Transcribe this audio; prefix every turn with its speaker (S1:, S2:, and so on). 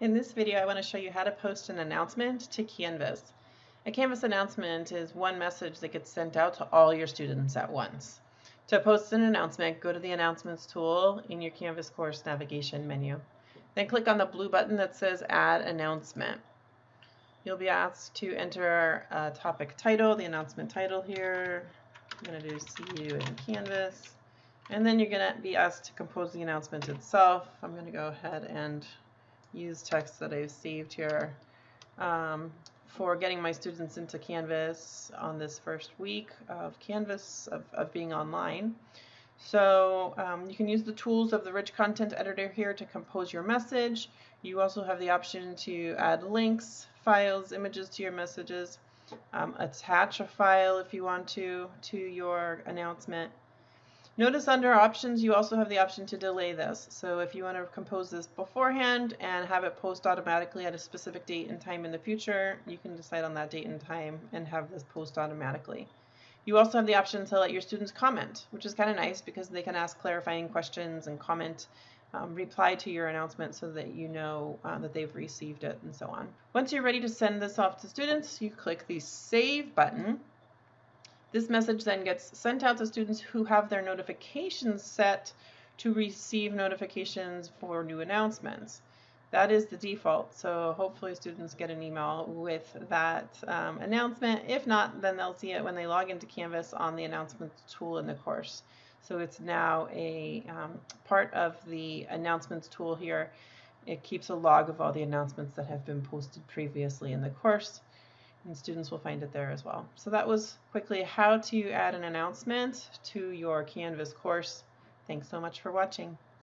S1: In this video, I want to show you how to post an announcement to Canvas. A Canvas announcement is one message that gets sent out to all your students at once. To post an announcement, go to the Announcements tool in your Canvas course navigation menu. Then click on the blue button that says Add Announcement. You'll be asked to enter a topic title, the announcement title here. I'm going to do See You in Canvas. And then you're going to be asked to compose the announcement itself. I'm going to go ahead and use text that I've saved here um, for getting my students into Canvas on this first week of Canvas, of, of being online. So um, you can use the tools of the rich content editor here to compose your message. You also have the option to add links, files, images to your messages, um, attach a file if you want to to your announcement. Notice under options you also have the option to delay this. So if you want to compose this beforehand and have it post automatically at a specific date and time in the future, you can decide on that date and time and have this post automatically. You also have the option to let your students comment, which is kind of nice because they can ask clarifying questions and comment, um, reply to your announcement so that you know uh, that they've received it and so on. Once you're ready to send this off to students, you click the Save button this message then gets sent out to students who have their notifications set to receive notifications for new announcements. That is the default, so hopefully students get an email with that um, announcement. If not, then they'll see it when they log into Canvas on the announcements tool in the course. So it's now a um, part of the announcements tool here. It keeps a log of all the announcements that have been posted previously in the course and students will find it there as well. So that was quickly how to add an announcement to your Canvas course. Thanks so much for watching.